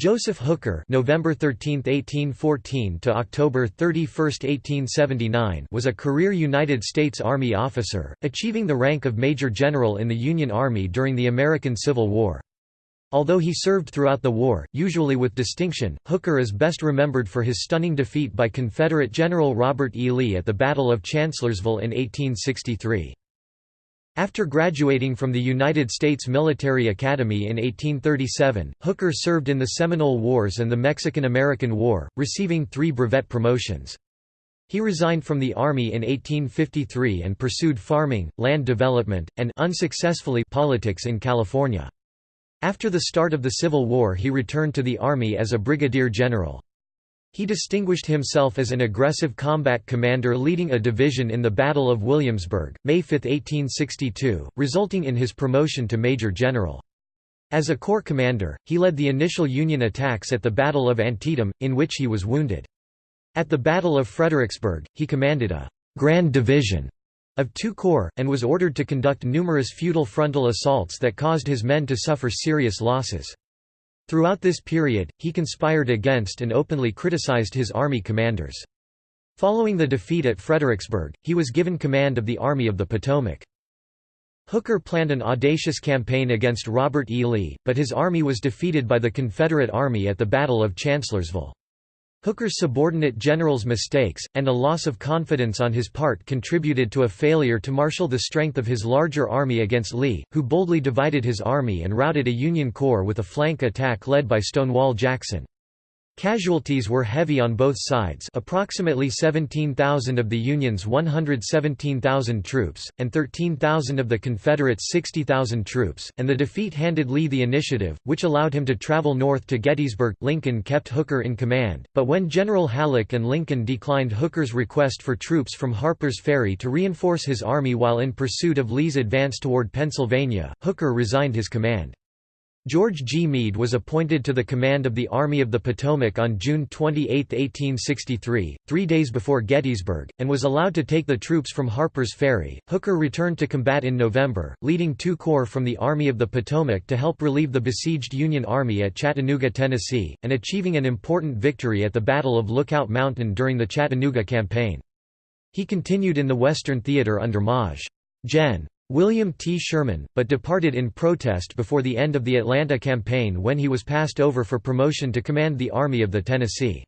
Joseph Hooker November 13, 1814 to October 31, 1879 was a career United States Army officer, achieving the rank of Major General in the Union Army during the American Civil War. Although he served throughout the war, usually with distinction, Hooker is best remembered for his stunning defeat by Confederate General Robert E. Lee at the Battle of Chancellorsville in 1863. After graduating from the United States Military Academy in 1837, Hooker served in the Seminole Wars and the Mexican–American War, receiving three brevet promotions. He resigned from the Army in 1853 and pursued farming, land development, and unsuccessfully politics in California. After the start of the Civil War he returned to the Army as a brigadier general. He distinguished himself as an aggressive combat commander leading a division in the Battle of Williamsburg, May 5, 1862, resulting in his promotion to major general. As a corps commander, he led the initial Union attacks at the Battle of Antietam, in which he was wounded. At the Battle of Fredericksburg, he commanded a «grand division» of two corps, and was ordered to conduct numerous futile frontal assaults that caused his men to suffer serious losses. Throughout this period, he conspired against and openly criticized his army commanders. Following the defeat at Fredericksburg, he was given command of the Army of the Potomac. Hooker planned an audacious campaign against Robert E. Lee, but his army was defeated by the Confederate Army at the Battle of Chancellorsville. Hooker's subordinate generals' mistakes, and a loss of confidence on his part contributed to a failure to marshal the strength of his larger army against Lee, who boldly divided his army and routed a Union corps with a flank attack led by Stonewall Jackson. Casualties were heavy on both sides approximately 17,000 of the Union's 117,000 troops, and 13,000 of the Confederates' 60,000 troops, and the defeat handed Lee the initiative, which allowed him to travel north to Gettysburg. Lincoln kept Hooker in command, but when General Halleck and Lincoln declined Hooker's request for troops from Harper's Ferry to reinforce his army while in pursuit of Lee's advance toward Pennsylvania, Hooker resigned his command. George G. Meade was appointed to the command of the Army of the Potomac on June 28, 1863, three days before Gettysburg, and was allowed to take the troops from Harper's Ferry. Hooker returned to combat in November, leading two corps from the Army of the Potomac to help relieve the besieged Union Army at Chattanooga, Tennessee, and achieving an important victory at the Battle of Lookout Mountain during the Chattanooga Campaign. He continued in the Western Theater under Maj. Gen. William T. Sherman, but departed in protest before the end of the Atlanta campaign when he was passed over for promotion to command the Army of the Tennessee.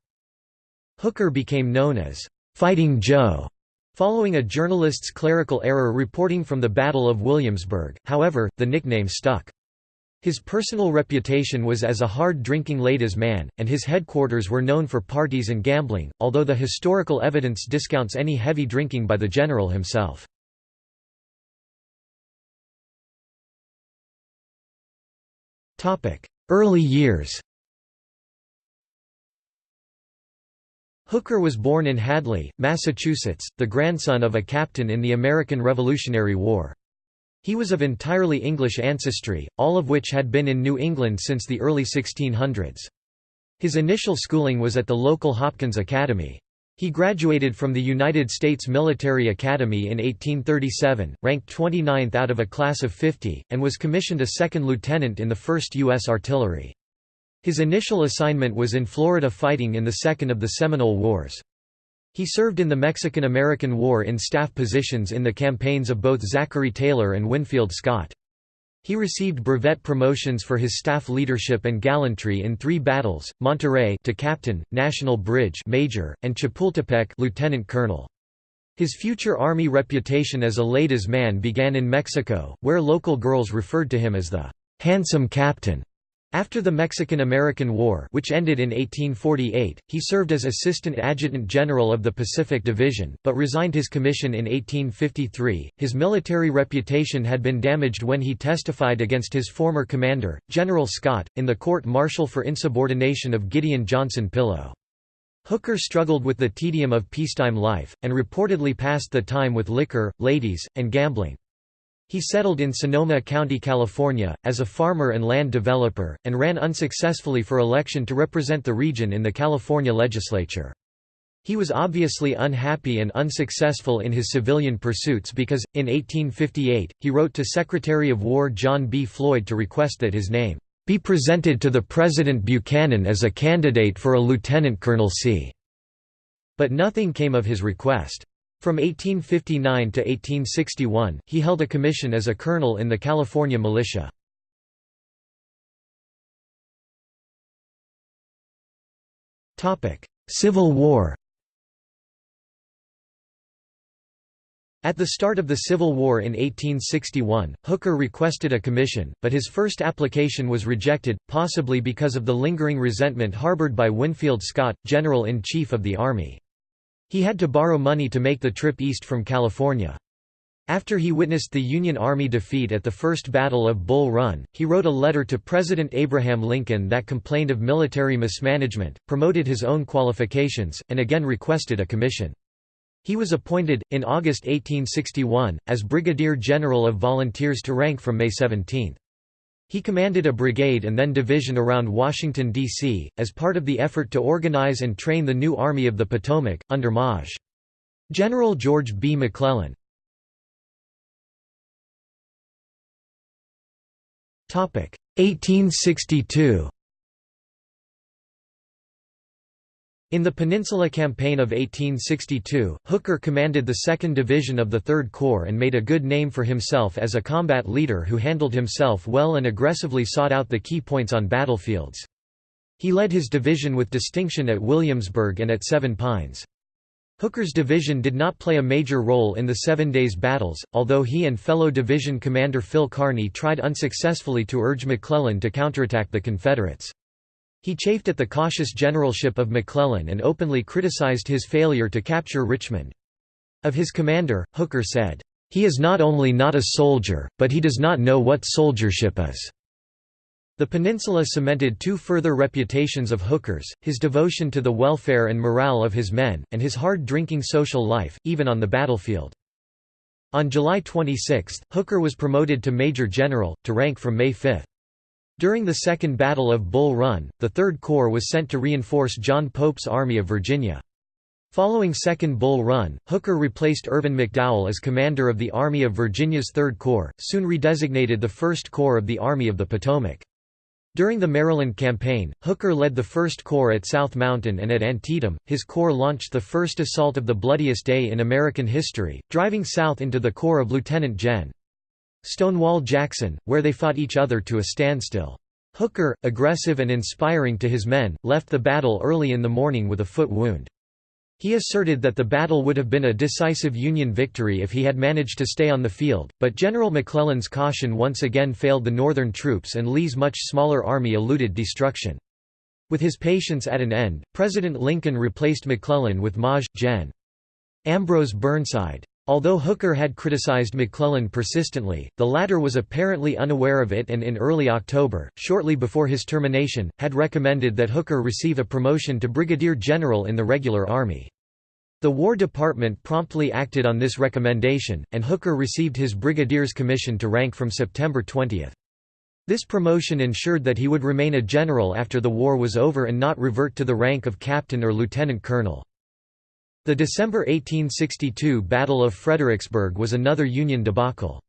Hooker became known as Fighting Joe following a journalist's clerical error reporting from the Battle of Williamsburg, however, the nickname stuck. His personal reputation was as a hard-drinking ladies' man, and his headquarters were known for parties and gambling, although the historical evidence discounts any heavy drinking by the general himself. Early years Hooker was born in Hadley, Massachusetts, the grandson of a captain in the American Revolutionary War. He was of entirely English ancestry, all of which had been in New England since the early 1600s. His initial schooling was at the local Hopkins Academy. He graduated from the United States Military Academy in 1837, ranked 29th out of a class of 50, and was commissioned a second lieutenant in the 1st U.S. Artillery. His initial assignment was in Florida fighting in the Second of the Seminole Wars. He served in the Mexican–American War in staff positions in the campaigns of both Zachary Taylor and Winfield Scott. He received brevet promotions for his staff leadership and gallantry in three battles: Monterrey to captain, National Bridge major, and Chapultepec lieutenant colonel. His future army reputation as a ladies' man began in Mexico, where local girls referred to him as the handsome captain. After the Mexican–American War which ended in 1848, he served as Assistant Adjutant General of the Pacific Division, but resigned his commission in 1853. His military reputation had been damaged when he testified against his former commander, General Scott, in the court-martial for insubordination of Gideon Johnson Pillow. Hooker struggled with the tedium of peacetime life, and reportedly passed the time with liquor, ladies, and gambling. He settled in Sonoma County, California, as a farmer and land developer, and ran unsuccessfully for election to represent the region in the California legislature. He was obviously unhappy and unsuccessful in his civilian pursuits because, in 1858, he wrote to Secretary of War John B. Floyd to request that his name, be presented to the President Buchanan as a candidate for a lieutenant colonelcy. But nothing came of his request. From 1859 to 1861, he held a commission as a colonel in the California militia. Civil War At the start of the Civil War in 1861, Hooker requested a commission, but his first application was rejected, possibly because of the lingering resentment harbored by Winfield Scott, General-in-Chief of the Army. He had to borrow money to make the trip east from California. After he witnessed the Union Army defeat at the First Battle of Bull Run, he wrote a letter to President Abraham Lincoln that complained of military mismanagement, promoted his own qualifications, and again requested a commission. He was appointed, in August 1861, as Brigadier General of Volunteers to rank from May 17. He commanded a brigade and then division around Washington, D.C., as part of the effort to organize and train the new Army of the Potomac, under Maj. General George B. McClellan. Topic 1862 In the Peninsula Campaign of 1862, Hooker commanded the 2nd Division of the 3rd Corps and made a good name for himself as a combat leader who handled himself well and aggressively sought out the key points on battlefields. He led his division with distinction at Williamsburg and at Seven Pines. Hooker's division did not play a major role in the Seven Days Battles, although he and fellow division commander Phil Kearny tried unsuccessfully to urge McClellan to counterattack the Confederates. He chafed at the cautious generalship of McClellan and openly criticized his failure to capture Richmond. Of his commander, Hooker said, "...he is not only not a soldier, but he does not know what soldiership is." The peninsula cemented two further reputations of Hooker's, his devotion to the welfare and morale of his men, and his hard-drinking social life, even on the battlefield. On July 26, Hooker was promoted to Major General, to rank from May 5. During the Second Battle of Bull Run, the Third Corps was sent to reinforce John Pope's Army of Virginia. Following Second Bull Run, Hooker replaced Irvin McDowell as commander of the Army of Virginia's Third Corps, soon redesignated the First Corps of the Army of the Potomac. During the Maryland Campaign, Hooker led the First Corps at South Mountain and at Antietam. His corps launched the first assault of the bloodiest day in American history, driving south into the corps of Lieutenant Gen. Stonewall Jackson, where they fought each other to a standstill. Hooker, aggressive and inspiring to his men, left the battle early in the morning with a foot wound. He asserted that the battle would have been a decisive Union victory if he had managed to stay on the field, but General McClellan's caution once again failed the Northern troops and Lee's much smaller army eluded destruction. With his patience at an end, President Lincoln replaced McClellan with Maj. Gen. Ambrose Burnside. Although Hooker had criticized McClellan persistently, the latter was apparently unaware of it and in early October, shortly before his termination, had recommended that Hooker receive a promotion to brigadier general in the regular army. The War Department promptly acted on this recommendation, and Hooker received his brigadier's commission to rank from September 20. This promotion ensured that he would remain a general after the war was over and not revert to the rank of captain or lieutenant colonel. The December 1862 Battle of Fredericksburg was another Union debacle.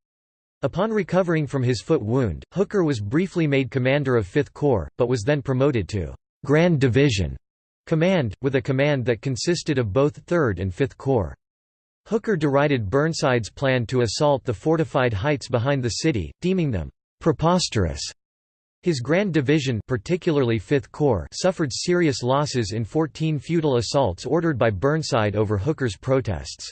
Upon recovering from his foot wound, Hooker was briefly made commander of Fifth Corps, but was then promoted to «Grand Division» command, with a command that consisted of both 3rd and 5th Corps. Hooker derided Burnside's plan to assault the fortified heights behind the city, deeming them «preposterous» His Grand Division particularly 5th Corps suffered serious losses in 14 futile assaults ordered by Burnside over Hooker's protests.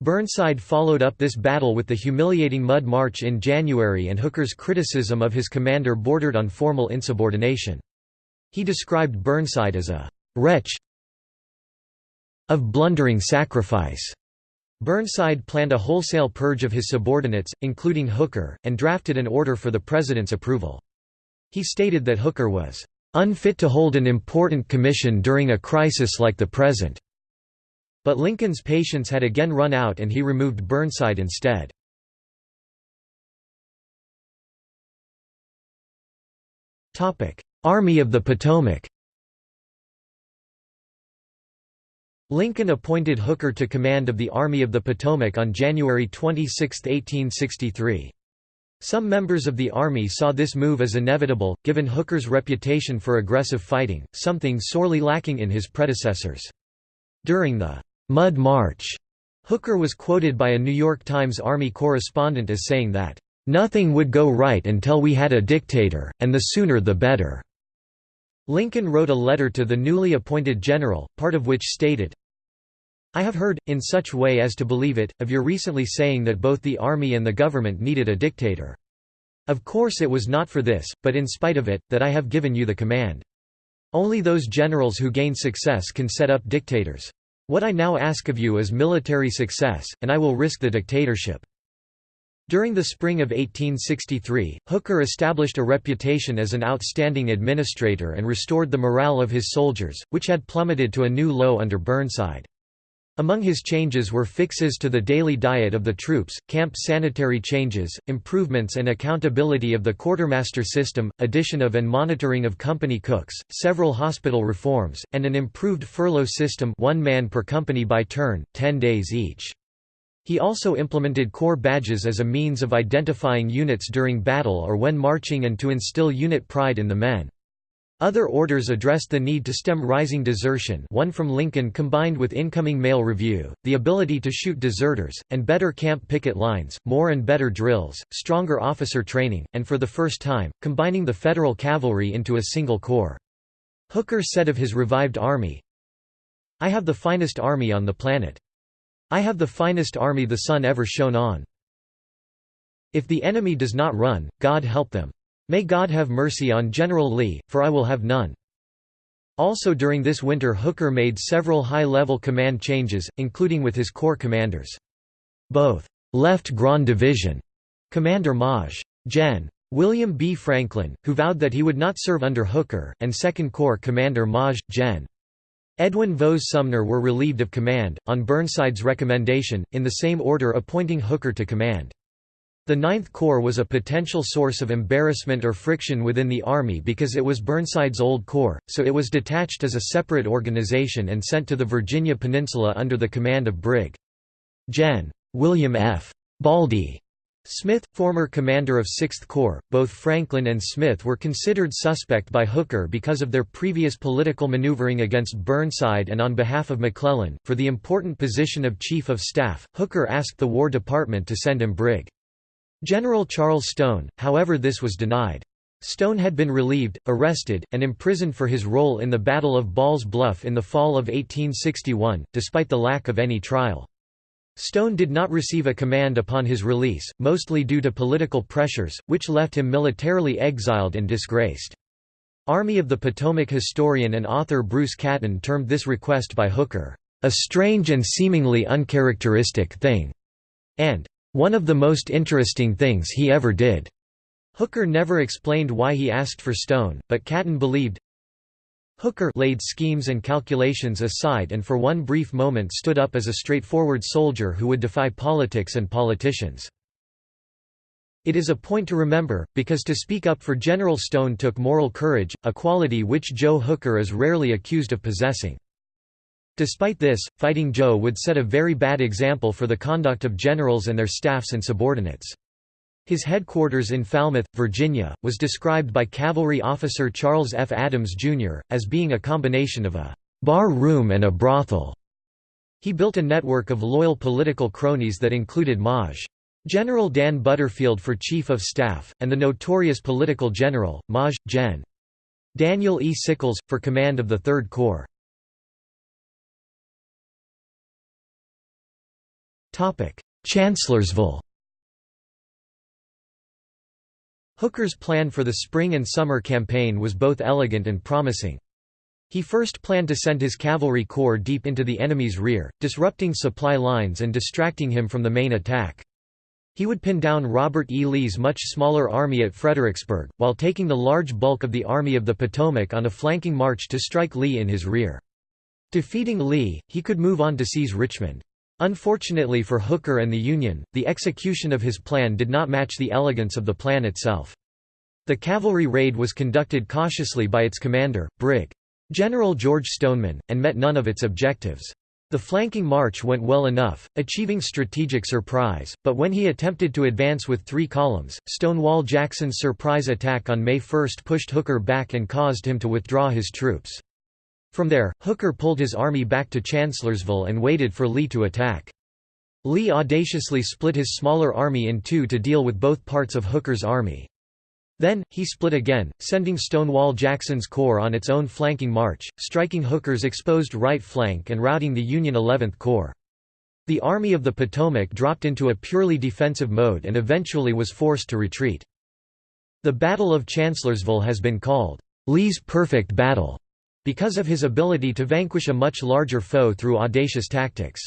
Burnside followed up this battle with the humiliating Mud March in January and Hooker's criticism of his commander bordered on formal insubordination. He described Burnside as a «wretch of blundering sacrifice». Burnside planned a wholesale purge of his subordinates, including Hooker, and drafted an order for the president's approval. He stated that Hooker was unfit to hold an important commission during a crisis like the present. But Lincoln's patience had again run out and he removed Burnside instead. Army of the Potomac Lincoln appointed Hooker to command of the Army of the Potomac on January 26, 1863. Some members of the Army saw this move as inevitable, given Hooker's reputation for aggressive fighting, something sorely lacking in his predecessors. During the «Mud March», Hooker was quoted by a New York Times Army correspondent as saying that, "...nothing would go right until we had a dictator, and the sooner the better." Lincoln wrote a letter to the newly appointed general, part of which stated, I have heard, in such way as to believe it, of your recently saying that both the army and the government needed a dictator. Of course it was not for this, but in spite of it, that I have given you the command. Only those generals who gain success can set up dictators. What I now ask of you is military success, and I will risk the dictatorship." During the spring of 1863, Hooker established a reputation as an outstanding administrator and restored the morale of his soldiers, which had plummeted to a new low under Burnside. Among his changes were fixes to the daily diet of the troops, camp sanitary changes, improvements and accountability of the quartermaster system, addition of and monitoring of company cooks, several hospital reforms, and an improved furlough system one man per company by turn, 10 days each. He also implemented corps badges as a means of identifying units during battle or when marching and to instill unit pride in the men. Other orders addressed the need to stem rising desertion one from Lincoln combined with incoming mail review, the ability to shoot deserters, and better camp picket lines, more and better drills, stronger officer training, and for the first time, combining the Federal cavalry into a single corps. Hooker said of his revived army, I have the finest army on the planet. I have the finest army the sun ever shone on. If the enemy does not run, God help them. May God have mercy on General Lee, for I will have none. Also during this winter Hooker made several high-level command changes, including with his corps commanders. Both «left Grand Division» Commander Maj. Gen. William B. Franklin, who vowed that he would not serve under Hooker, and Second Corps Commander Maj. Gen. Edwin Vose Sumner were relieved of command, on Burnside's recommendation, in the same order appointing Hooker to command. The Ninth Corps was a potential source of embarrassment or friction within the Army because it was Burnside's old corps, so it was detached as a separate organization and sent to the Virginia Peninsula under the command of Brig. Gen. William F. Baldy Smith, former commander of Sixth Corps, both Franklin and Smith were considered suspect by Hooker because of their previous political maneuvering against Burnside and on behalf of McClellan. For the important position of Chief of Staff, Hooker asked the War Department to send him Brig. General Charles Stone, however this was denied. Stone had been relieved, arrested, and imprisoned for his role in the Battle of Ball's Bluff in the fall of 1861, despite the lack of any trial. Stone did not receive a command upon his release, mostly due to political pressures, which left him militarily exiled and disgraced. Army of the Potomac historian and author Bruce Catton termed this request by Hooker, "...a strange and seemingly uncharacteristic thing," and one of the most interesting things he ever did. Hooker never explained why he asked for Stone, but Catton believed Hooker laid schemes and calculations aside and for one brief moment stood up as a straightforward soldier who would defy politics and politicians. It is a point to remember, because to speak up for General Stone took moral courage, a quality which Joe Hooker is rarely accused of possessing. Despite this, Fighting Joe would set a very bad example for the conduct of generals and their staffs and subordinates. His headquarters in Falmouth, Virginia, was described by cavalry officer Charles F. Adams, Jr., as being a combination of a «bar room and a brothel». He built a network of loyal political cronies that included Maj. General Dan Butterfield for Chief of Staff, and the notorious political general, Maj. Gen. Daniel E. Sickles, for command of the Third Corps. Chancellorsville Hooker's plan for the spring and summer campaign was both elegant and promising. He first planned to send his cavalry corps deep into the enemy's rear, disrupting supply lines and distracting him from the main attack. He would pin down Robert E. Lee's much smaller army at Fredericksburg, while taking the large bulk of the Army of the Potomac on a flanking march to strike Lee in his rear. Defeating Lee, he could move on to seize Richmond. Unfortunately for Hooker and the Union, the execution of his plan did not match the elegance of the plan itself. The cavalry raid was conducted cautiously by its commander, Brig. General George Stoneman, and met none of its objectives. The flanking march went well enough, achieving strategic surprise, but when he attempted to advance with three columns, Stonewall Jackson's surprise attack on May 1 pushed Hooker back and caused him to withdraw his troops. From there, Hooker pulled his army back to Chancellorsville and waited for Lee to attack. Lee audaciously split his smaller army in two to deal with both parts of Hooker's army. Then, he split again, sending Stonewall Jackson's corps on its own flanking march, striking Hooker's exposed right flank and routing the Union 11th Corps. The Army of the Potomac dropped into a purely defensive mode and eventually was forced to retreat. The Battle of Chancellorsville has been called, "...Lee's perfect battle", because of his ability to vanquish a much larger foe through audacious tactics.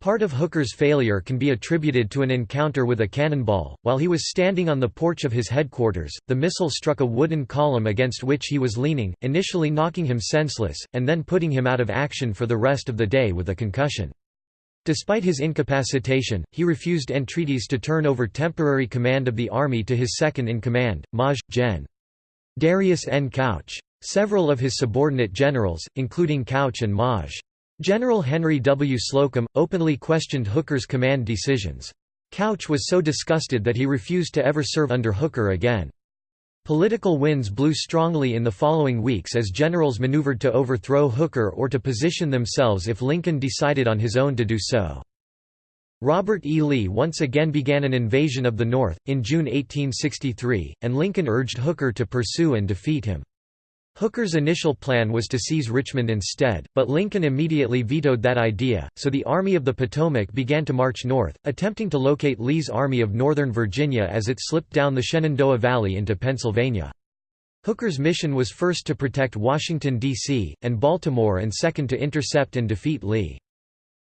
Part of Hooker's failure can be attributed to an encounter with a cannonball. While he was standing on the porch of his headquarters, the missile struck a wooden column against which he was leaning, initially knocking him senseless, and then putting him out of action for the rest of the day with a concussion. Despite his incapacitation, he refused entreaties to turn over temporary command of the army to his second-in-command, Maj. Gen. Darius N. Couch. Several of his subordinate generals, including Couch and Maj. General Henry W. Slocum, openly questioned Hooker's command decisions. Couch was so disgusted that he refused to ever serve under Hooker again. Political winds blew strongly in the following weeks as generals maneuvered to overthrow Hooker or to position themselves if Lincoln decided on his own to do so. Robert E. Lee once again began an invasion of the North, in June 1863, and Lincoln urged Hooker to pursue and defeat him. Hooker's initial plan was to seize Richmond instead, but Lincoln immediately vetoed that idea, so the Army of the Potomac began to march north, attempting to locate Lee's Army of Northern Virginia as it slipped down the Shenandoah Valley into Pennsylvania. Hooker's mission was first to protect Washington, D.C., and Baltimore and second to intercept and defeat Lee.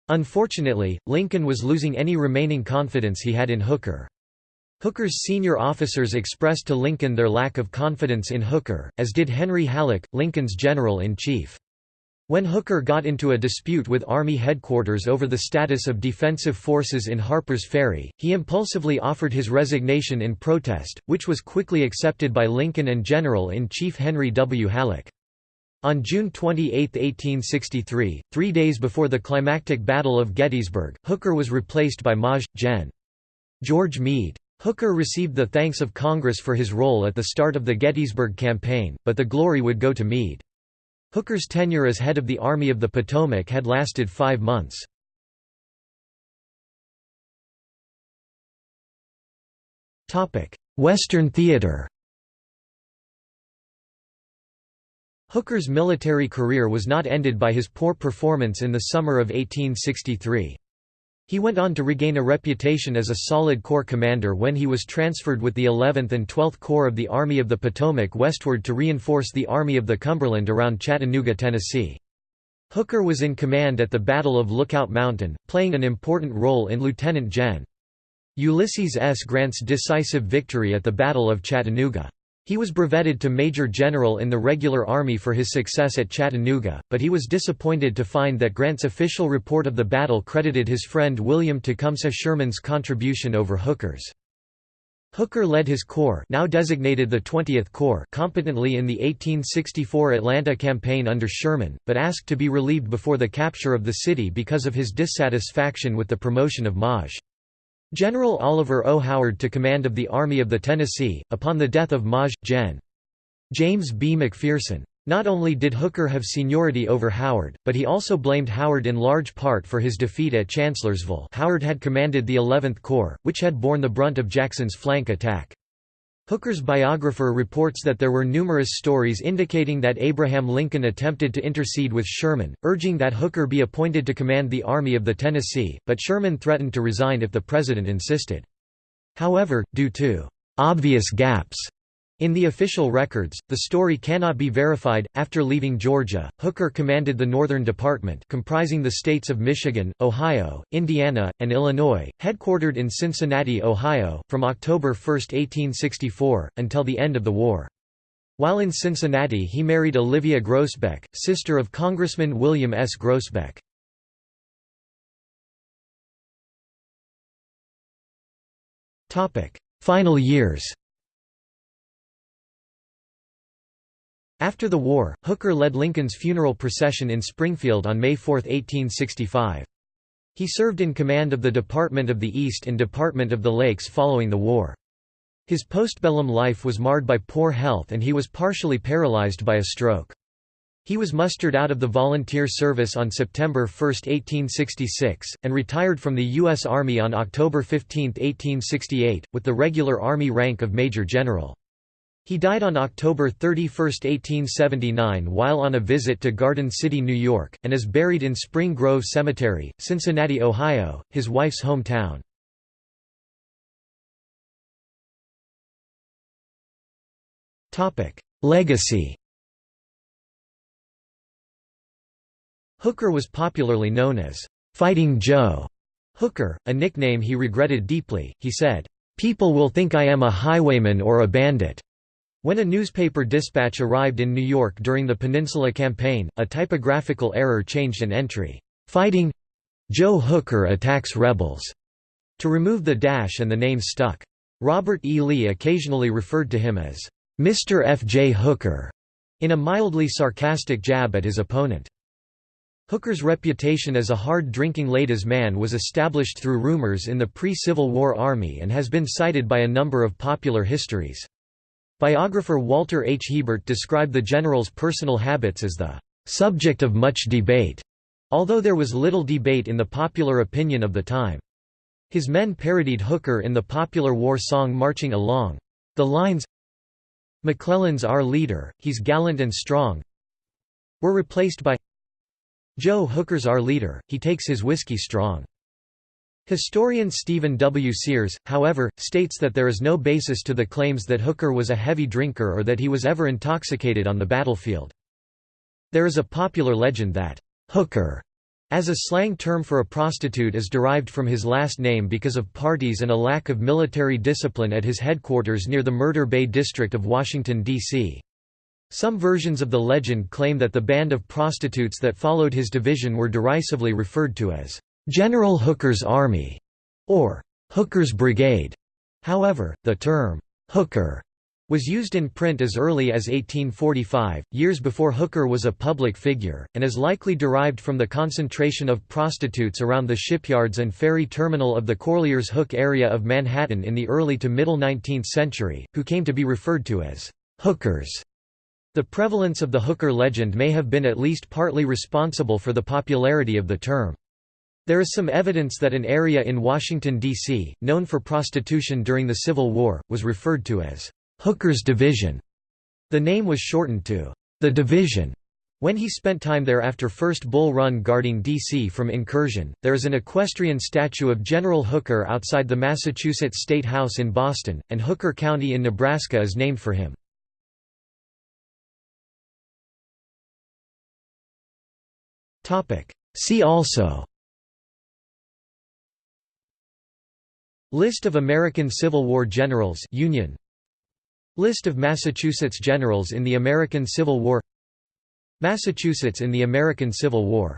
Unfortunately, Lincoln was losing any remaining confidence he had in Hooker. Hooker's senior officers expressed to Lincoln their lack of confidence in Hooker, as did Henry Halleck, Lincoln's general-in-chief. When Hooker got into a dispute with Army headquarters over the status of defensive forces in Harper's Ferry, he impulsively offered his resignation in protest, which was quickly accepted by Lincoln and General-in-Chief Henry W. Halleck. On June 28, 1863, three days before the climactic Battle of Gettysburg, Hooker was replaced by Maj. Gen. George Meade. Hooker received the thanks of Congress for his role at the start of the Gettysburg Campaign, but the glory would go to Meade. Hooker's tenure as head of the Army of the Potomac had lasted five months. Western theater Hooker's military career was not ended by his poor performance in the summer of 1863. He went on to regain a reputation as a solid corps commander when he was transferred with the 11th and 12th Corps of the Army of the Potomac westward to reinforce the Army of the Cumberland around Chattanooga, Tennessee. Hooker was in command at the Battle of Lookout Mountain, playing an important role in Lieutenant Gen. Ulysses S. Grant's decisive victory at the Battle of Chattanooga. He was brevetted to Major General in the regular army for his success at Chattanooga, but he was disappointed to find that Grant's official report of the battle credited his friend William Tecumseh Sherman's contribution over Hooker's. Hooker led his corps now designated the 20th Corps competently in the 1864 Atlanta campaign under Sherman, but asked to be relieved before the capture of the city because of his dissatisfaction with the promotion of Maj. General Oliver O. Howard to command of the Army of the Tennessee, upon the death of Maj. Gen. James B. McPherson. Not only did Hooker have seniority over Howard, but he also blamed Howard in large part for his defeat at Chancellorsville Howard had commanded the 11th Corps, which had borne the brunt of Jackson's flank attack. Hooker's biographer reports that there were numerous stories indicating that Abraham Lincoln attempted to intercede with Sherman, urging that Hooker be appointed to command the Army of the Tennessee, but Sherman threatened to resign if the president insisted. However, due to obvious gaps in the official records, the story cannot be verified. After leaving Georgia, Hooker commanded the Northern Department, comprising the states of Michigan, Ohio, Indiana, and Illinois, headquartered in Cincinnati, Ohio, from October 1, 1864, until the end of the war. While in Cincinnati, he married Olivia Groesbeck, sister of Congressman William S. Groesbeck. Final years After the war, Hooker led Lincoln's funeral procession in Springfield on May 4, 1865. He served in command of the Department of the East and Department of the Lakes following the war. His postbellum life was marred by poor health and he was partially paralyzed by a stroke. He was mustered out of the volunteer service on September 1, 1866, and retired from the U.S. Army on October 15, 1868, with the regular Army rank of Major General. He died on October 31, 1879 while on a visit to Garden City, New York, and is buried in Spring Grove Cemetery, Cincinnati, Ohio, his wife's hometown. Legacy Hooker was popularly known as Fighting Joe Hooker, a nickname he regretted deeply. He said, People will think I am a highwayman or a bandit. When a newspaper dispatch arrived in New York during the Peninsula Campaign, a typographical error changed an entry, "'Fighting Joe Hooker attacks rebels' to remove the dash and the name stuck. Robert E. Lee occasionally referred to him as, "'Mr. F. J. Hooker' in a mildly sarcastic jab at his opponent. Hooker's reputation as a hard-drinking ladies' man was established through rumors in the pre-Civil War Army and has been cited by a number of popular histories. Biographer Walter H. Hebert described the general's personal habits as the subject of much debate, although there was little debate in the popular opinion of the time. His men parodied Hooker in the popular war song Marching Along. The lines, McClellan's our leader, he's gallant and strong, were replaced by Joe Hooker's our leader, he takes his whiskey strong. Historian Stephen W. Sears, however, states that there is no basis to the claims that Hooker was a heavy drinker or that he was ever intoxicated on the battlefield. There is a popular legend that, "'Hooker' as a slang term for a prostitute is derived from his last name because of parties and a lack of military discipline at his headquarters near the Murder Bay district of Washington, D.C. Some versions of the legend claim that the band of prostitutes that followed his division were derisively referred to as General Hooker's Army, or Hooker's Brigade. However, the term Hooker was used in print as early as 1845, years before Hooker was a public figure, and is likely derived from the concentration of prostitutes around the shipyards and ferry terminal of the Corlear's Hook area of Manhattan in the early to middle 19th century, who came to be referred to as hookers. The prevalence of the hooker legend may have been at least partly responsible for the popularity of the term. There is some evidence that an area in Washington, D.C., known for prostitution during the Civil War, was referred to as Hooker's Division. The name was shortened to the Division. When he spent time there after First Bull Run guarding D.C. from incursion, there is an equestrian statue of General Hooker outside the Massachusetts State House in Boston, and Hooker County in Nebraska is named for him. See also List of American Civil War generals Union. List of Massachusetts generals in the American Civil War. Massachusetts in the American Civil War